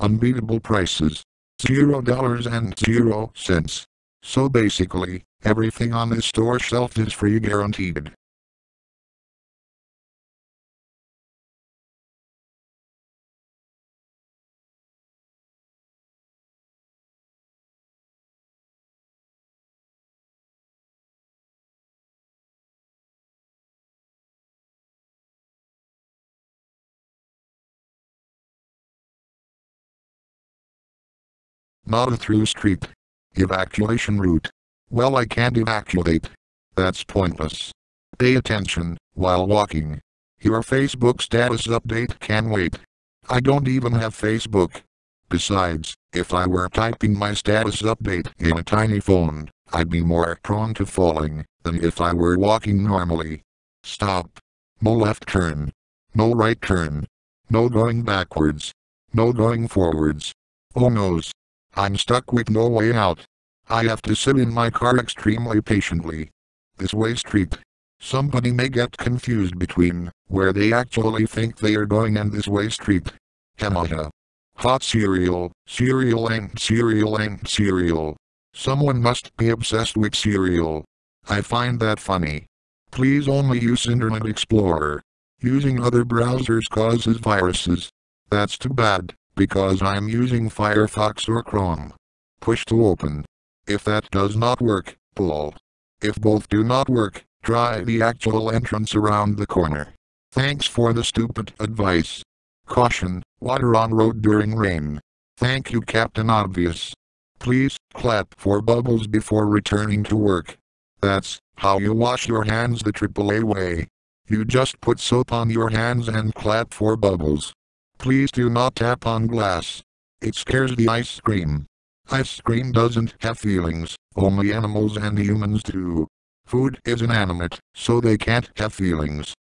unbeatable prices. Zero dollars and zero cents. So basically, everything on this store shelf is free guaranteed. Not a through street. Evacuation route. Well I can't evacuate. That's pointless. Pay attention, while walking. Your Facebook status update can wait. I don't even have Facebook. Besides, if I were typing my status update in a tiny phone, I'd be more prone to falling than if I were walking normally. Stop. No left turn. No right turn. No going backwards. No going forwards. Oh noes. I'm stuck with no way out. I have to sit in my car extremely patiently. This way street. Somebody may get confused between where they actually think they are going and this way street. Hamaha. Hot cereal, cereal and cereal and cereal. Someone must be obsessed with cereal. I find that funny. Please only use Internet Explorer. Using other browsers causes viruses. That's too bad because I'm using Firefox or Chrome. Push to open. If that does not work, pull. If both do not work, try the actual entrance around the corner. Thanks for the stupid advice. Caution, water on road during rain. Thank you Captain Obvious. Please, clap for bubbles before returning to work. That's how you wash your hands the AAA way. You just put soap on your hands and clap for bubbles. Please do not tap on glass. It scares the ice cream. Ice cream doesn't have feelings, only animals and humans do. Food is inanimate, so they can't have feelings.